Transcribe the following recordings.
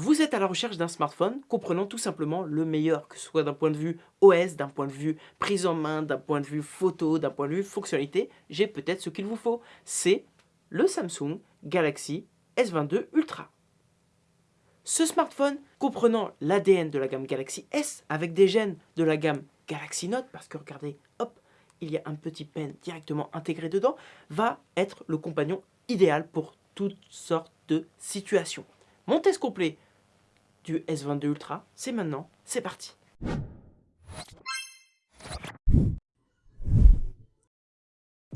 Vous êtes à la recherche d'un smartphone comprenant tout simplement le meilleur, que ce soit d'un point de vue OS, d'un point de vue prise en main, d'un point de vue photo, d'un point de vue fonctionnalité, j'ai peut-être ce qu'il vous faut. C'est le Samsung Galaxy S22 Ultra. Ce smartphone comprenant l'ADN de la gamme Galaxy S avec des gènes de la gamme Galaxy Note, parce que regardez, hop, il y a un petit pen directement intégré dedans, va être le compagnon idéal pour toutes sortes de situations. Mon test complet du S22 Ultra, c'est maintenant, c'est parti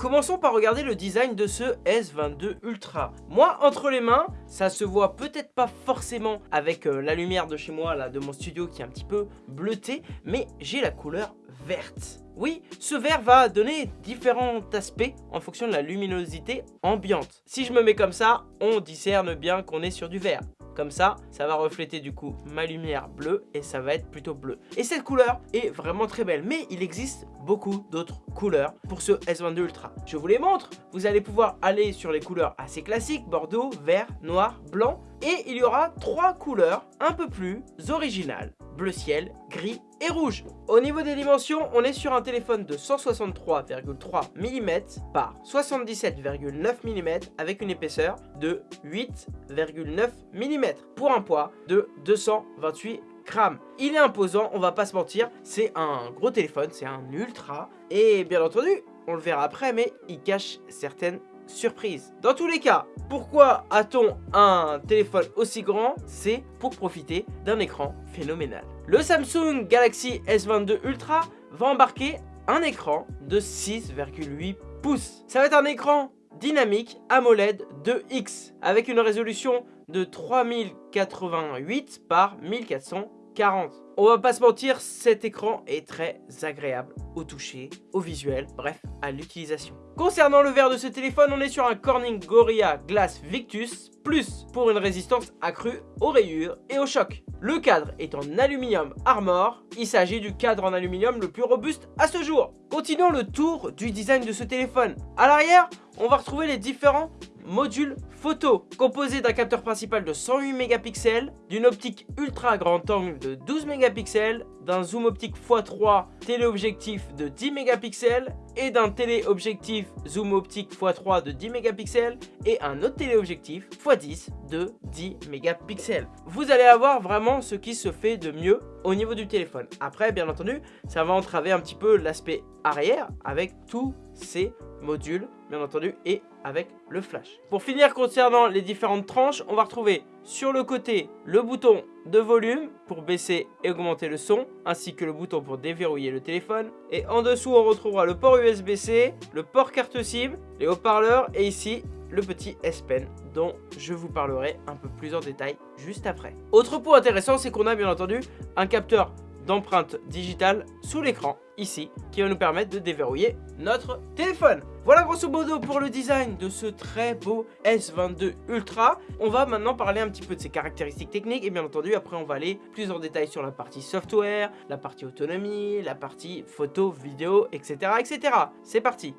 Commençons par regarder le design de ce S22 Ultra. Moi, entre les mains, ça se voit peut-être pas forcément avec euh, la lumière de chez moi, là, de mon studio qui est un petit peu bleuté, mais j'ai la couleur verte. Oui, ce vert va donner différents aspects en fonction de la luminosité ambiante. Si je me mets comme ça, on discerne bien qu'on est sur du vert. Comme ça, ça va refléter du coup ma lumière bleue et ça va être plutôt bleu. Et cette couleur est vraiment très belle, mais il existe beaucoup d'autres couleurs pour ce S22 Ultra. Je vous les montre, vous allez pouvoir aller sur les couleurs assez classiques, bordeaux, vert, noir, blanc, et il y aura trois couleurs un peu plus originales bleu ciel, gris et rouge. Au niveau des dimensions, on est sur un téléphone de 163,3 mm par 77,9 mm avec une épaisseur de 8,9 mm pour un poids de 228 grammes. Il est imposant, on va pas se mentir, c'est un gros téléphone, c'est un ultra et bien entendu, on le verra après, mais il cache certaines surprise. Dans tous les cas, pourquoi a-t-on un téléphone aussi grand? C'est pour profiter d'un écran phénoménal. Le Samsung Galaxy S22 Ultra va embarquer un écran de 6,8 pouces. Ça va être un écran dynamique AMOLED 2X avec une résolution de 3088 par 1440. On va pas se mentir, cet écran est très agréable au toucher, au visuel, bref, à l'utilisation. Concernant le verre de ce téléphone, on est sur un Corning Gorilla Glass Victus Plus pour une résistance accrue aux rayures et aux chocs. Le cadre est en aluminium Armor, il s'agit du cadre en aluminium le plus robuste à ce jour. Continuons le tour du design de ce téléphone. À l'arrière, on va retrouver les différents module photo composé d'un capteur principal de 108 mégapixels, d'une optique ultra grand angle de 12 mégapixels, d'un zoom optique x3 téléobjectif de 10 mégapixels et d'un téléobjectif zoom optique x3 de 10 mégapixels et un autre téléobjectif x10 de 10 mégapixels. Vous allez avoir vraiment ce qui se fait de mieux au niveau du téléphone. Après, bien entendu, ça va entraver un petit peu l'aspect arrière avec tous ces modules, bien entendu, et avec le flash. Pour finir, concernant les différentes tranches, on va retrouver sur le côté le bouton de volume pour baisser et augmenter le son, ainsi que le bouton pour déverrouiller le téléphone. Et en dessous, on retrouvera le port USB-C, le port carte SIM, les haut-parleurs et ici, le petit S Pen dont je vous parlerai un peu plus en détail juste après. Autre point intéressant, c'est qu'on a bien entendu un capteur d'empreinte digitale sous l'écran, ici, qui va nous permettre de déverrouiller notre téléphone. Voilà grosso modo pour le design de ce très beau S22 Ultra. On va maintenant parler un petit peu de ses caractéristiques techniques et bien entendu après on va aller plus en détail sur la partie software, la partie autonomie, la partie photo, vidéo, etc. etc. C'est parti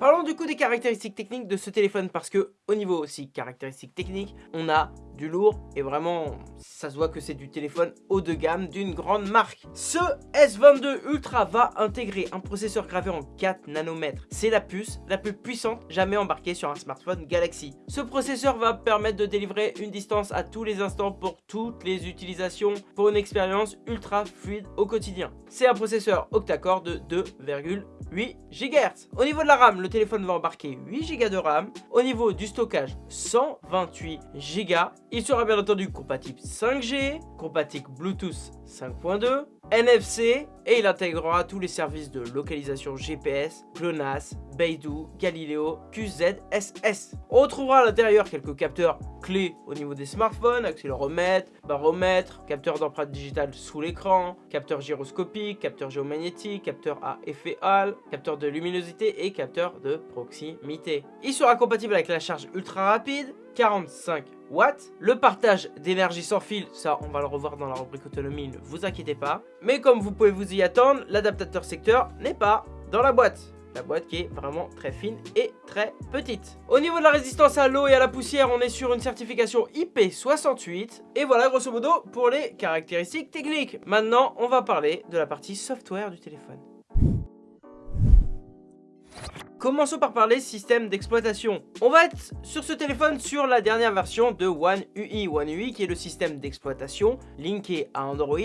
Parlons du coup des caractéristiques techniques de ce téléphone parce que au niveau aussi caractéristiques techniques, on a lourd et vraiment ça se voit que c'est du téléphone haut de gamme d'une grande marque. Ce S22 Ultra va intégrer un processeur gravé en 4 nanomètres. C'est la puce la plus puissante jamais embarquée sur un smartphone Galaxy. Ce processeur va permettre de délivrer une distance à tous les instants pour toutes les utilisations pour une expérience ultra fluide au quotidien. C'est un processeur octa-core de 2,8 GHz. Au niveau de la RAM, le téléphone va embarquer 8 Go de RAM. Au niveau du stockage, 128 Go. Il sera bien entendu compatible 5G, compatible Bluetooth 5.2, NFC et il intégrera tous les services de localisation GPS, GLONASS, Beidou, Galileo, QZSS. On retrouvera à l'intérieur quelques capteurs clés au niveau des smartphones, accéléromètre, baromètre, capteur d'empreinte digitale sous l'écran, capteur gyroscopique, capteur géomagnétique, capteur à effet Hall, capteur de luminosité et capteur de proximité. Il sera compatible avec la charge ultra rapide, 45 watts. Le partage d'énergie sans fil, ça on va le revoir dans la rubrique autonomie, ne vous inquiétez pas. Mais comme vous pouvez vous y attendre, l'adaptateur secteur n'est pas dans la boîte. la boîte qui est vraiment très fine et très petite. Au niveau de la résistance à l'eau et à la poussière, on est sur une certification IP68. Et voilà grosso modo pour les caractéristiques techniques. Maintenant, on va parler de la partie software du téléphone. Commençons par parler système d'exploitation. On va être sur ce téléphone sur la dernière version de One UI. One UI qui est le système d'exploitation linké à Android,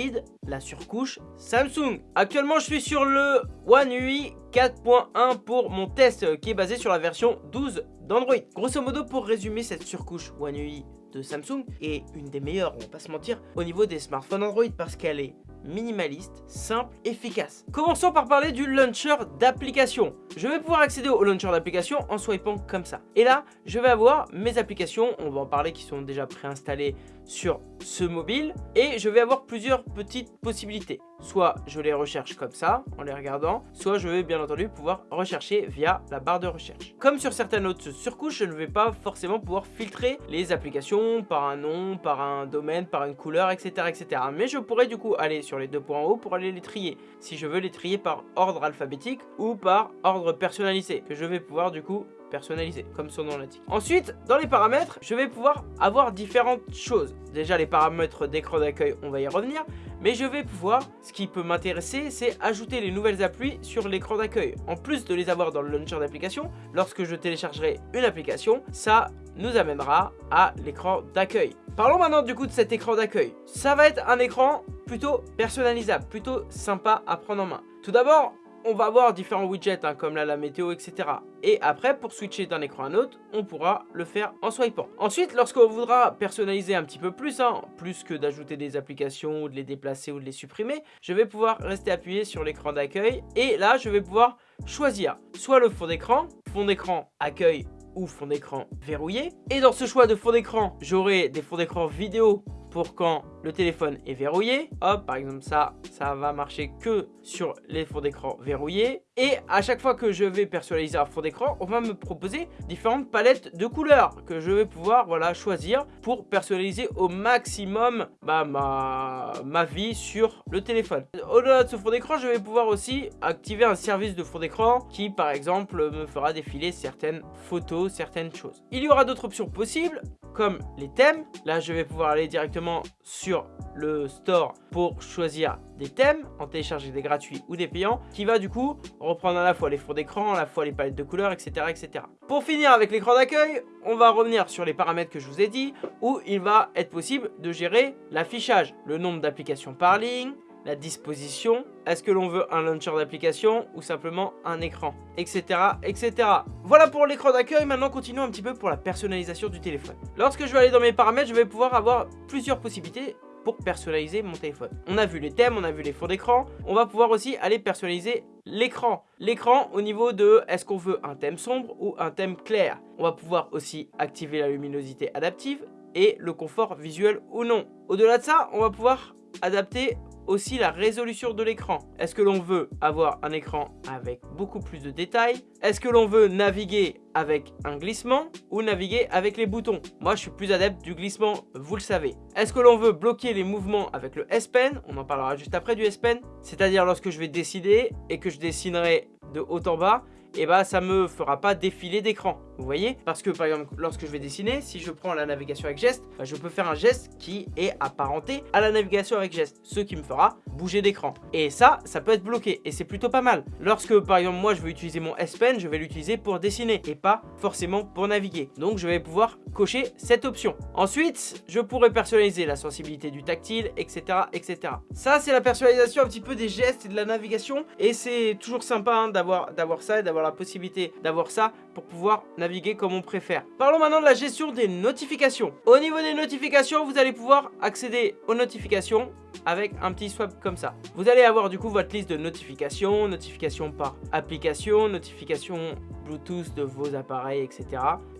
la surcouche Samsung. Actuellement, je suis sur le One UI 4.1 pour mon test qui est basé sur la version 12 d'Android. Grosso modo, pour résumer cette surcouche One UI de Samsung est une des meilleures, on va pas se mentir, au niveau des smartphones Android parce qu'elle est minimaliste, simple, efficace. Commençons par parler du launcher d'application. Je vais pouvoir accéder au launcher d'application en swipant comme ça. Et là, je vais avoir mes applications, on va en parler, qui sont déjà préinstallées sur ce mobile. Et je vais avoir plusieurs petites possibilités. Soit je les recherche comme ça, en les regardant, soit je vais bien entendu pouvoir rechercher via la barre de recherche. Comme sur certaines autres surcouches, je ne vais pas forcément pouvoir filtrer les applications par un nom, par un domaine, par une couleur, etc. etc. Mais je pourrais du coup aller sur les deux points en haut pour aller les trier. Si je veux les trier par ordre alphabétique ou par ordre personnalisé, que je vais pouvoir du coup personnalisé, comme son nom l'indique. Ensuite, dans les paramètres, je vais pouvoir avoir différentes choses. Déjà, les paramètres d'écran d'accueil, on va y revenir. Mais je vais pouvoir, ce qui peut m'intéresser, c'est ajouter les nouvelles applis sur l'écran d'accueil. En plus de les avoir dans le launcher d'application, lorsque je téléchargerai une application, ça nous amènera à l'écran d'accueil. Parlons maintenant du coup de cet écran d'accueil. Ça va être un écran plutôt personnalisable, plutôt sympa à prendre en main. Tout d'abord, on va avoir différents widgets hein, comme la météo etc. Et après pour switcher d'un écran à un autre on pourra le faire en swipant. Ensuite lorsqu'on voudra personnaliser un petit peu plus, hein, plus que d'ajouter des applications ou de les déplacer ou de les supprimer, je vais pouvoir rester appuyé sur l'écran d'accueil et là je vais pouvoir choisir soit le fond d'écran, fond d'écran accueil ou fond d'écran verrouillé. Et dans ce choix de fond d'écran, j'aurai des fonds d'écran vidéo pour quand le téléphone est verrouillé. Hop, par exemple ça, ça va marcher que sur les fonds d'écran verrouillés. Et à chaque fois que je vais personnaliser un fond d'écran, on va me proposer différentes palettes de couleurs que je vais pouvoir voilà, choisir pour personnaliser au maximum bah, ma, ma vie sur le téléphone. Au-delà de ce fond d'écran, je vais pouvoir aussi activer un service de fond d'écran qui par exemple me fera défiler certaines photos, certaines choses. Il y aura d'autres options possibles comme les thèmes. Là, je vais pouvoir aller directement sur le store pour choisir des thèmes, en télécharger des gratuits ou des payants, qui va du coup reprendre à la fois les fonds d'écran, à la fois les palettes de couleurs, etc. etc. Pour finir avec l'écran d'accueil, on va revenir sur les paramètres que je vous ai dit, où il va être possible de gérer l'affichage, le nombre d'applications par ligne, la disposition, est-ce que l'on veut un launcher d'application ou simplement un écran, etc. etc. Voilà pour l'écran d'accueil, maintenant continuons un petit peu pour la personnalisation du téléphone. Lorsque je vais aller dans mes paramètres, je vais pouvoir avoir plusieurs possibilités pour personnaliser mon téléphone. On a vu les thèmes, on a vu les fonds d'écran, on va pouvoir aussi aller personnaliser l'écran. L'écran au niveau de est-ce qu'on veut un thème sombre ou un thème clair? On va pouvoir aussi activer la luminosité adaptive et le confort visuel ou non. Au-delà de ça, on va pouvoir adapter aussi la résolution de l'écran. Est-ce que l'on veut avoir un écran avec beaucoup plus de détails? Est-ce que l'on veut naviguer avec un glissement ou naviguer avec les boutons? Moi, je suis plus adepte du glissement, vous le savez. Est-ce que l'on veut bloquer les mouvements avec le S Pen? On en parlera juste après du S Pen. C'est-à-dire lorsque je vais décider et que je dessinerai de haut en bas, et bah ça me fera pas défiler d'écran. Vous voyez? Parce que par exemple, lorsque je vais dessiner, si je prends la navigation avec geste, bah, je peux faire un geste qui est apparenté à la navigation avec geste, ce qui me fera bouger d'écran. Et ça, ça peut être bloqué et c'est plutôt pas mal. Lorsque par exemple moi je veux utiliser mon S Pen, je vais l'utiliser pour dessiner et pas forcément pour naviguer. Donc je vais pouvoir cocher cette option. Ensuite, je pourrais personnaliser la sensibilité du tactile, etc. etc. Ça, c'est la personnalisation un petit peu des gestes et de la navigation et c'est toujours sympa hein, d'avoir ça et d'avoir la possibilité d'avoir ça pour pouvoir naviguer comme on préfère. Parlons maintenant de la gestion des notifications. Au niveau des notifications, vous allez pouvoir accéder aux notifications avec un petit swap comme ça. Vous allez avoir du coup votre liste de notifications, notifications par application, notifications Bluetooth de vos appareils, etc.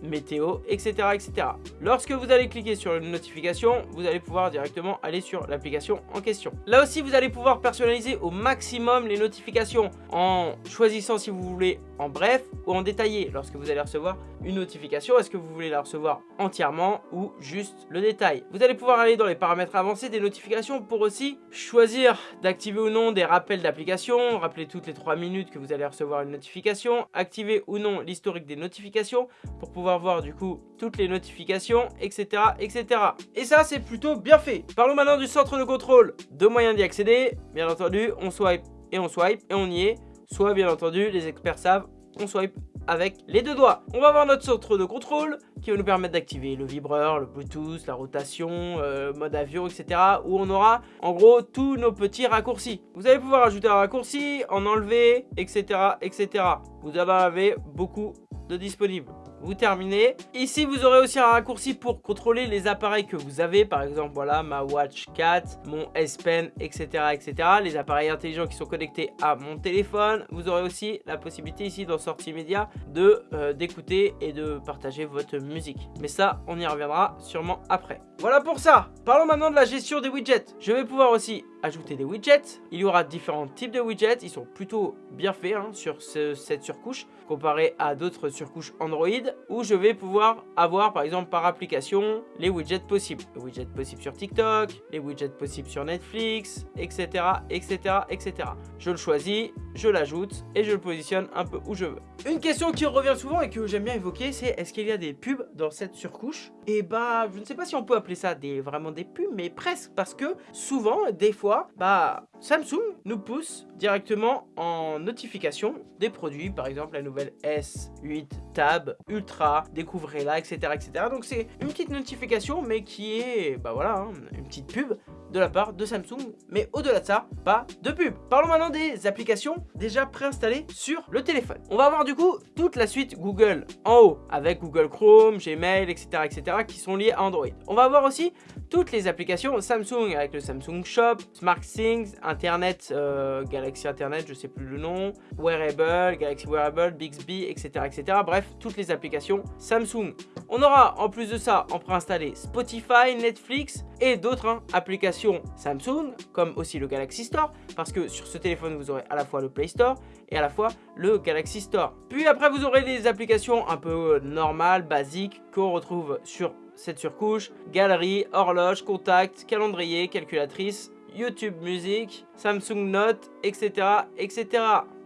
Météo, etc. etc. Lorsque vous allez cliquer sur une notification, vous allez pouvoir directement aller sur l'application en question. Là aussi, vous allez pouvoir personnaliser au maximum les notifications en choisissant si vous voulez en bref ou en détaillé lorsque vous allez recevoir une notification, est-ce que vous voulez la recevoir entièrement ou juste le détail? Vous allez pouvoir aller dans les paramètres avancés des notifications pour aussi choisir d'activer ou non des rappels d'application, rappeler toutes les 3 minutes que vous allez recevoir une notification, activer ou non l'historique des notifications pour pouvoir voir du coup toutes les notifications, etc. etc. Et ça, c'est plutôt bien fait. Parlons maintenant du centre de contrôle. Deux moyens d'y accéder. Bien entendu, on swipe et on swipe et on y est. Soit, bien entendu, les experts savent, on swipe avec les deux doigts. On va voir notre centre de contrôle qui va nous permettre d'activer le vibreur, le bluetooth, la rotation, euh, mode avion, etc. Où on aura en gros tous nos petits raccourcis. Vous allez pouvoir ajouter un raccourci, en enlever, etc. etc. Vous en avez beaucoup de disponibles vous terminez. Ici, vous aurez aussi un raccourci pour contrôler les appareils que vous avez. Par exemple, voilà, ma Watch 4, mon S Pen, etc., etc. Les appareils intelligents qui sont connectés à mon téléphone. Vous aurez aussi la possibilité ici dans Sortie Média euh, d'écouter et de partager votre musique. Mais ça, on y reviendra sûrement après. Voilà pour ça. Parlons maintenant de la gestion des widgets. Je vais pouvoir aussi ajouter des widgets. Il y aura différents types de widgets. Ils sont plutôt bien faits hein, sur cette surcouche comparé à d'autres surcouches Android où je vais pouvoir avoir par exemple par application les widgets possibles. Les widgets possibles sur TikTok, les widgets possibles sur Netflix, etc. etc. etc. Je le choisis, je l'ajoute et je le positionne un peu où je veux. Une question qui revient souvent et que j'aime bien évoquer c'est est-ce qu'il y a des pubs dans cette surcouche? Et bah je ne sais pas si on peut ça des, vraiment des pubs mais presque parce que souvent des fois bah Samsung nous pousse directement en notification des produits, par exemple la nouvelle S8 Tab Ultra, découvrez-la, etc., etc. Donc c'est une petite notification, mais qui est, bah voilà, hein, une petite pub de la part de Samsung. Mais au-delà de ça, pas de pub. Parlons maintenant des applications déjà préinstallées sur le téléphone. On va avoir du coup toute la suite Google en haut, avec Google Chrome, Gmail, etc., etc., qui sont liés à Android. On va avoir aussi toutes les applications Samsung avec le Samsung Shop, SmartThings, Internet, euh, Galaxy Internet, je sais plus le nom, Wearable, Galaxy Wearable, Bixby, etc., etc. Bref, toutes les applications Samsung. On aura en plus de ça en préinstallé Spotify, Netflix et d'autres hein, applications Samsung, comme aussi le Galaxy Store, parce que sur ce téléphone vous aurez à la fois le Play Store et à la fois le Galaxy Store. Puis après vous aurez les applications un peu normales, basiques, qu'on retrouve sur cette surcouche, galerie, horloge, contact, calendrier, calculatrice, YouTube Music, Samsung Note, etc. etc.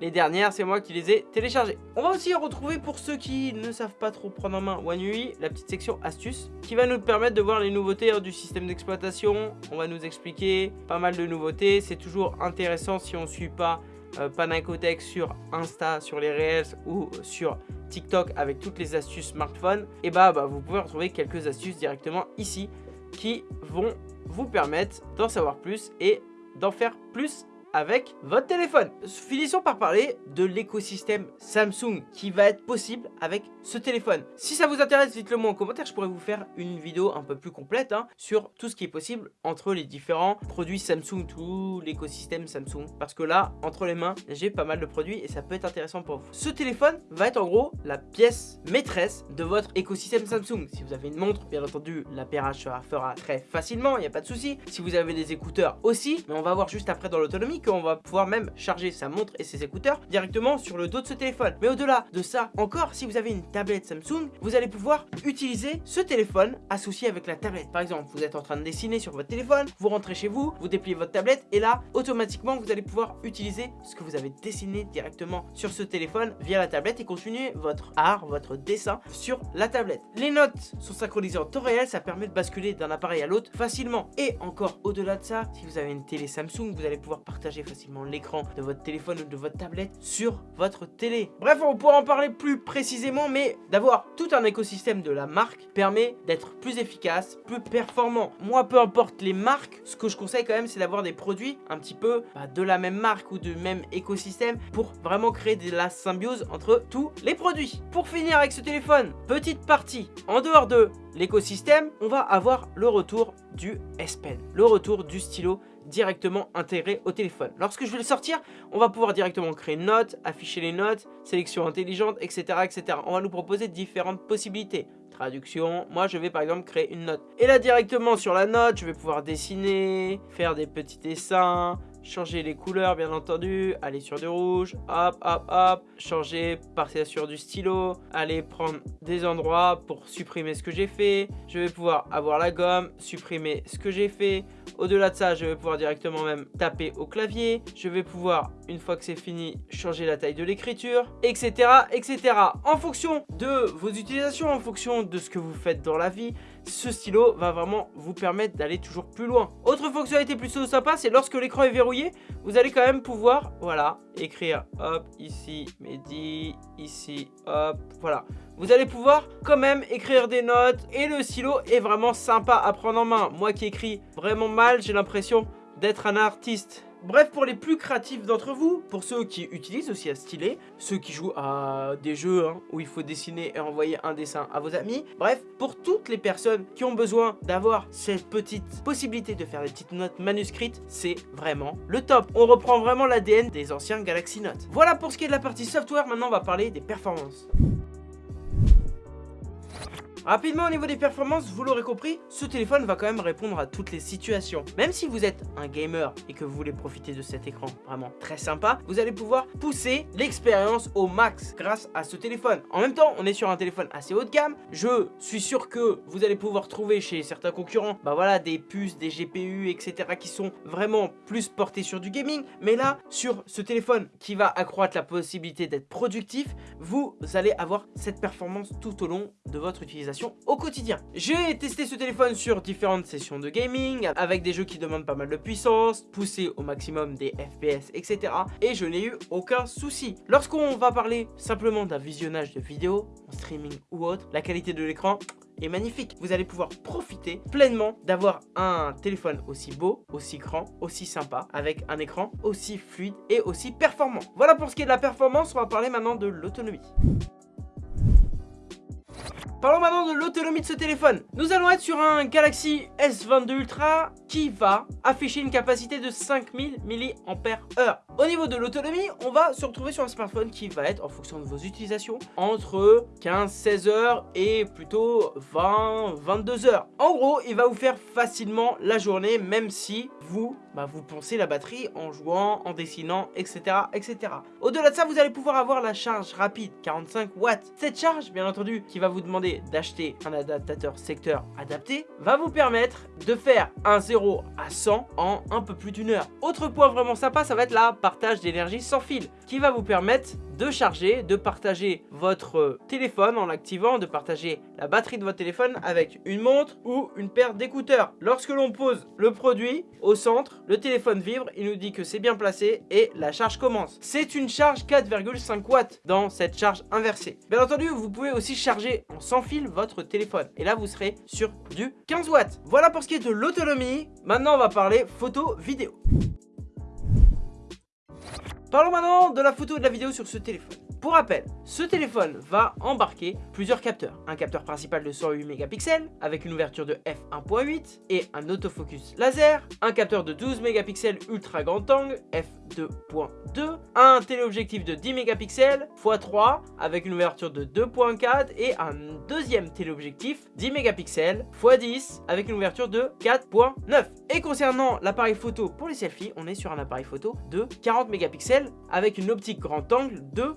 Les dernières, c'est moi qui les ai téléchargées. On va aussi retrouver pour ceux qui ne savent pas trop prendre en main One UI, la petite section astuces qui va nous permettre de voir les nouveautés hein, du système d'exploitation. On va nous expliquer pas mal de nouveautés. C'est toujours intéressant si on ne suit pas euh, Panacotech sur Insta, sur les Reels ou sur TikTok avec toutes les astuces smartphone. Et bah, bah vous pouvez retrouver quelques astuces directement ici qui vont vous permettre d'en savoir plus et d'en faire plus avec votre téléphone. Finissons par parler de l'écosystème Samsung qui va être possible avec ce téléphone. Si ça vous intéresse, dites-le moi en commentaire, je pourrais vous faire une vidéo un peu plus complète hein, sur tout ce qui est possible entre les différents produits Samsung, tout l'écosystème Samsung. Parce que là, entre les mains, j'ai pas mal de produits et ça peut être intéressant pour vous. Ce téléphone va être en gros la pièce maîtresse de votre écosystème Samsung. Si vous avez une montre, bien entendu, l'appairage fera très facilement, il n'y a pas de souci. Si vous avez des écouteurs aussi, mais on va voir juste après dans l'autonomie qu'on va pouvoir même charger sa montre et ses écouteurs directement sur le dos de ce téléphone. Mais au-delà de ça, encore, si vous avez une tablette Samsung, vous allez pouvoir utiliser ce téléphone associé avec la tablette. Par exemple, vous êtes en train de dessiner sur votre téléphone, vous rentrez chez vous, vous dépliez votre tablette et là, automatiquement, vous allez pouvoir utiliser ce que vous avez dessiné directement sur ce téléphone via la tablette et continuer votre art, votre dessin sur la tablette. Les notes sont synchronisées en temps réel, ça permet de basculer d'un appareil à l'autre facilement. Et encore au-delà de ça, si vous avez une télé Samsung, vous allez pouvoir partager facilement l'écran de votre téléphone ou de votre tablette sur votre télé. Bref, on pourra en parler plus précisément, mais d'avoir tout un écosystème de la marque permet d'être plus efficace, plus performant. Moi, peu importe les marques, ce que je conseille quand même, c'est d'avoir des produits un petit peu bah, de la même marque ou du même écosystème pour vraiment créer de la symbiose entre tous les produits. Pour finir avec ce téléphone, petite partie, en dehors de l'écosystème, on va avoir le retour du S Pen, le retour du stylo directement intégré au téléphone. Lorsque je vais le sortir, on va pouvoir directement créer une note, afficher les notes, sélection intelligente, etc. etc. On va nous proposer différentes possibilités. Traduction, moi je vais par exemple créer une note. Et là directement sur la note, je vais pouvoir dessiner, faire des petits dessins, changer les couleurs bien entendu, aller sur du rouge, hop hop hop, changer, partir sur du stylo, aller prendre des endroits pour supprimer ce que j'ai fait, je vais pouvoir avoir la gomme, supprimer ce que j'ai fait, au-delà de ça je vais pouvoir directement même taper au clavier, je vais pouvoir une fois que c'est fini changer la taille de l'écriture, etc etc. En fonction de vos utilisations, en fonction de ce que vous faites dans la vie, ce stylo va vraiment vous permettre d'aller toujours plus loin. Autre fonctionnalité plutôt sympa, c'est lorsque l'écran est verrouillé, vous allez quand même pouvoir, voilà, écrire, hop, ici, Mehdi, ici, hop, voilà. Vous allez pouvoir quand même écrire des notes et le stylo est vraiment sympa à prendre en main. Moi qui écris vraiment mal, j'ai l'impression d'être un artiste. Bref, pour les plus créatifs d'entre vous, pour ceux qui utilisent aussi un stylet, ceux qui jouent à des jeux hein, où il faut dessiner et envoyer un dessin à vos amis, bref, pour toutes les personnes qui ont besoin d'avoir cette petite possibilité de faire des petites notes manuscrites, c'est vraiment le top. On reprend vraiment l'ADN des anciens Galaxy Note. Voilà pour ce qui est de la partie software, maintenant on va parler des performances. Rapidement au niveau des performances, vous l'aurez compris, ce téléphone va quand même répondre à toutes les situations. Même si vous êtes un gamer et que vous voulez profiter de cet écran vraiment très sympa, vous allez pouvoir pousser l'expérience au max grâce à ce téléphone. En même temps, on est sur un téléphone assez haut de gamme. Je suis sûr que vous allez pouvoir trouver chez certains concurrents, bah voilà, des puces, des GPU, etc. qui sont vraiment plus portés sur du gaming. Mais là, sur ce téléphone qui va accroître la possibilité d'être productif, vous allez avoir cette performance tout au long de votre utilisation au quotidien. J'ai testé ce téléphone sur différentes sessions de gaming, avec des jeux qui demandent pas mal de puissance, pousser au maximum des FPS, etc. Et je n'ai eu aucun souci. Lorsqu'on va parler simplement d'un visionnage de vidéos, en streaming ou autre, la qualité de l'écran est magnifique. Vous allez pouvoir profiter pleinement d'avoir un téléphone aussi beau, aussi grand, aussi sympa, avec un écran aussi fluide et aussi performant. Voilà pour ce qui est de la performance, on va parler maintenant de l'autonomie. Parlons maintenant de l'autonomie de ce téléphone. Nous allons être sur un Galaxy S22 Ultra qui va afficher une capacité de 5000 mAh. Au niveau de l'autonomie, on va se retrouver sur un smartphone qui va être, en fonction de vos utilisations, entre 15-16 heures et plutôt 20-22 heures. En gros, il va vous faire facilement la journée, même si vous, bah, vous pensez la batterie en jouant, en dessinant, etc. etc. Au-delà de ça, vous allez pouvoir avoir la charge rapide, 45 watts. Cette charge, bien entendu, qui va vous demander d'acheter un adaptateur secteur adapté, va vous permettre de faire un 0 à 100 en un peu plus d'une heure. Autre point vraiment sympa, ça va être la partage d'énergie sans fil, qui va vous permettre de charger, de partager votre téléphone en l'activant, de partager la batterie de votre téléphone avec une montre ou une paire d'écouteurs. Lorsque l'on pose le produit au centre, le téléphone vibre, il nous dit que c'est bien placé et la charge commence. C'est une charge 4,5 watts dans cette charge inversée. Bien entendu, vous pouvez aussi charger en sans fil votre téléphone et là vous serez sur du 15 watts. Voilà pour ce qui est de l'autonomie. Maintenant, on va parler photo vidéo. Parlons maintenant de la photo et de la vidéo sur ce téléphone. Pour rappel, ce téléphone va embarquer plusieurs capteurs. Un capteur principal de 108 mégapixels avec une ouverture de f1.8 et un autofocus laser. Un capteur de 12 mégapixels ultra grand angle f2.2. Un téléobjectif de 10 mégapixels x3 avec une ouverture de 2.4 et un deuxième téléobjectif 10 mégapixels x10 avec une ouverture de 4.9. Et concernant l'appareil photo pour les selfies, on est sur un appareil photo de 40 mégapixels avec une optique grand angle de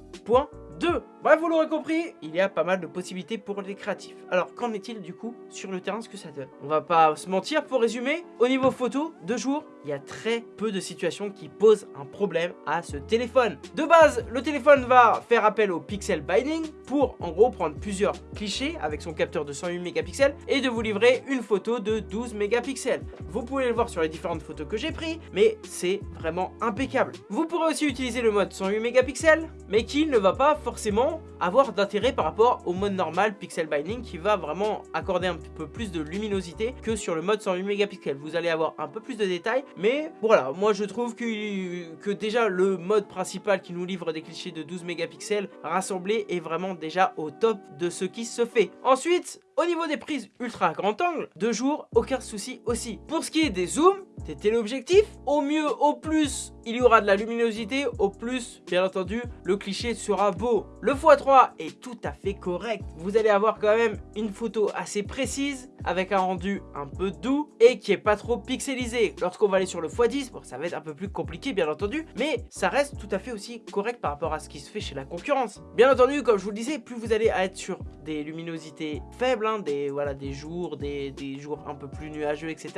2. Bref, vous l'aurez compris, il y a pas mal de possibilités pour les créatifs. Alors, qu'en est-il du coup sur le terrain, ce que ça donne? On va pas se mentir, pour résumer, au niveau photo, de jour, il y a très peu de situations qui posent un problème à ce téléphone. De base, le téléphone va faire appel au pixel binding pour en gros prendre plusieurs clichés avec son capteur de 108 mégapixels et de vous livrer une photo de 12 mégapixels. Vous pouvez le voir sur les différentes photos que j'ai prises, mais c'est vraiment impeccable. Vous pourrez aussi utiliser le mode 108 mégapixels, mais qui ne va pas forcément avoir d'intérêt par rapport au mode normal Pixel Binding qui va vraiment accorder un peu plus de luminosité que sur le mode 108 mégapixels. Vous allez avoir un peu plus de détails, mais voilà, moi je trouve que, déjà le mode principal qui nous livre des clichés de 12 mégapixels rassemblés est vraiment déjà au top de ce qui se fait. Ensuite, au niveau des prises ultra grand angle, de jour, aucun souci aussi. Pour ce qui est des zooms, des téléobjectifs. Au mieux, au plus, il y aura de la luminosité. Au plus, bien entendu, le cliché sera beau. Le x3 est tout à fait correct. Vous allez avoir quand même une photo assez précise avec un rendu un peu doux et qui est pas trop pixelisé. Lorsqu'on va aller sur le x10, bon, ça va être un peu plus compliqué bien entendu, mais ça reste tout à fait aussi correct par rapport à ce qui se fait chez la concurrence. Bien entendu, comme je vous le disais, plus vous allez être sur des luminosités faibles, hein, des, voilà, des jours, des, jours un peu plus nuageux, etc.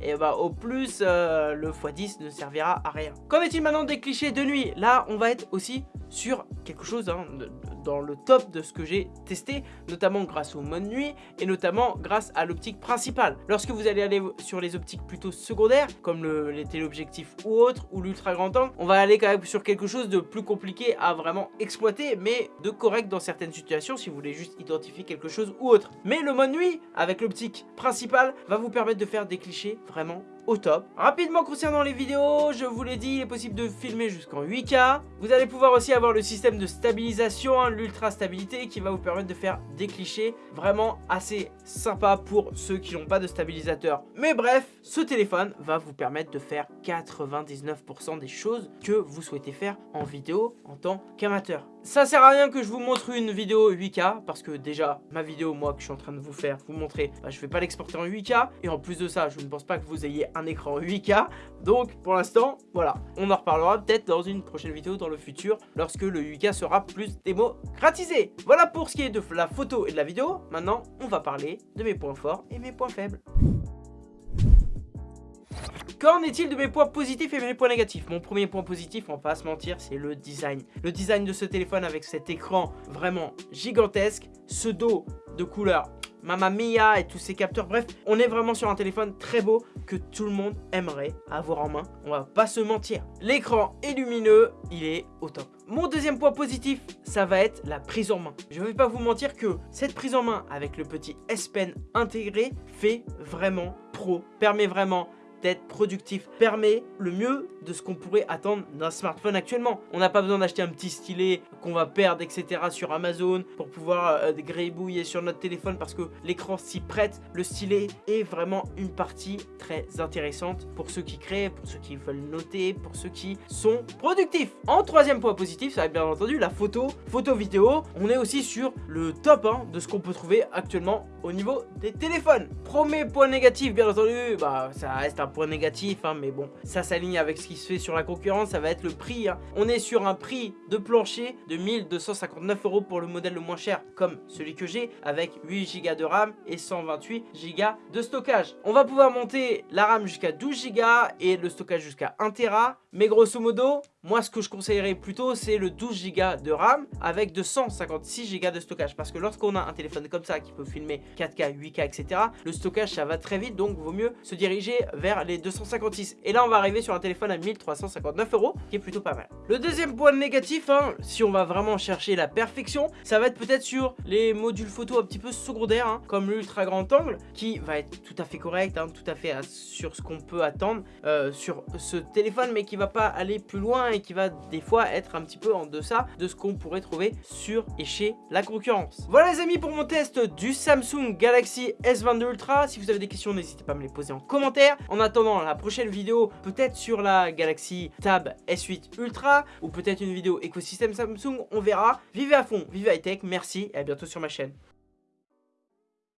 Et bah au plus, euh, le x10 ne servira à rien. Qu'en est-il maintenant des clichés de nuit? Là, on va être aussi sur quelque chose hein, dans le top de ce que j'ai testé, notamment grâce au mode nuit et notamment grâce à l'optique principale. Lorsque vous allez aller sur les optiques plutôt secondaires, comme le, les téléobjectifs ou autres, ou l'ultra grand angle, on va aller quand même sur quelque chose de plus compliqué à vraiment exploiter, mais de correct dans certaines situations si vous voulez juste identifier quelque chose ou autre. Mais le mode nuit, avec l'optique principale, va vous permettre de faire des clichés vraiment au top. Rapidement concernant les vidéos, je vous l'ai dit, il est possible de filmer jusqu'en 8K. Vous allez pouvoir aussi avoir le système de stabilisation, hein, l'ultra stabilité, qui va vous permettre de faire des clichés vraiment assez sympa pour ceux qui n'ont pas de stabilisateur. Mais bref, ce téléphone va vous permettre de faire 99% des choses que vous souhaitez faire en vidéo en tant qu'amateur. Ça sert à rien que je vous montre une vidéo 8K parce que déjà ma vidéo moi que je suis en train de vous faire, vous montrer, bah, je vais pas l'exporter en 8K et en plus de ça je ne pense pas que vous ayez un écran 8K donc pour l'instant voilà on en reparlera peut-être dans une prochaine vidéo dans le futur lorsque le 8K sera plus démocratisé. Voilà pour ce qui est de la photo et de la vidéo, maintenant on va parler de mes points forts et mes points faibles. Qu'en est-il de mes points positifs et mes points négatifs? Mon premier point positif, on va pas se mentir, c'est le design. Le design de ce téléphone avec cet écran vraiment gigantesque, ce dos de couleur Mamma Mia et tous ces capteurs. Bref, on est vraiment sur un téléphone très beau que tout le monde aimerait avoir en main. On va pas se mentir. L'écran est lumineux, il est au top. Mon deuxième point positif, ça va être la prise en main. Je vais pas vous mentir que cette prise en main avec le petit S Pen intégré fait vraiment pro, permet vraiment d'être productif, permet le mieux de ce qu'on pourrait attendre d'un smartphone actuellement. On n'a pas besoin d'acheter un petit stylet qu'on va perdre, etc. sur Amazon pour pouvoir euh, grébouiller sur notre téléphone parce que l'écran s'y prête. Le stylet est vraiment une partie très intéressante pour ceux qui créent, pour ceux qui veulent noter, pour ceux qui sont productifs. En troisième point positif, ça va bien entendu la photo, photo vidéo. On est aussi sur le top hein, de ce qu'on peut trouver actuellement au niveau des téléphones. Premier point négatif, bien entendu, bah ça reste un point négatif, hein, mais bon, ça s'aligne avec ce qui se fait sur la concurrence, ça va être le prix. Hein. On est sur un prix de plancher de 1259 euros pour le modèle le moins cher, comme celui que j'ai, avec 8 Go de RAM et 128 Go de stockage. On va pouvoir monter la RAM jusqu'à 12 Go et le stockage jusqu'à 1 Tera, mais grosso modo, moi, ce que je conseillerais plutôt, c'est le 12 Go de RAM avec 256 Go de stockage. Parce que lorsqu'on a un téléphone comme ça qui peut filmer 4K, 8K, etc., le stockage, ça va très vite. Donc, vaut mieux se diriger vers les 256. Et là, on va arriver sur un téléphone à 1359 euros, qui est plutôt pas mal. Le deuxième point négatif, hein, si on va vraiment chercher la perfection, ça va être peut-être sur les modules photo un petit peu secondaires, hein, comme l'ultra grand angle, qui va être tout à fait correct, hein, tout à fait sur ce qu'on peut attendre euh, sur ce téléphone, mais qui va pas aller plus loin qui va des fois être un petit peu en deçà de ce qu'on pourrait trouver sur et chez la concurrence. Voilà les amis pour mon test du Samsung Galaxy S22 Ultra. Si vous avez des questions, n'hésitez pas à me les poser en commentaire. En attendant la prochaine vidéo, peut-être sur la Galaxy Tab S8 Ultra ou peut-être une vidéo écosystème Samsung, on verra. Vivez à fond, vivez high tech, merci et à bientôt sur ma chaîne.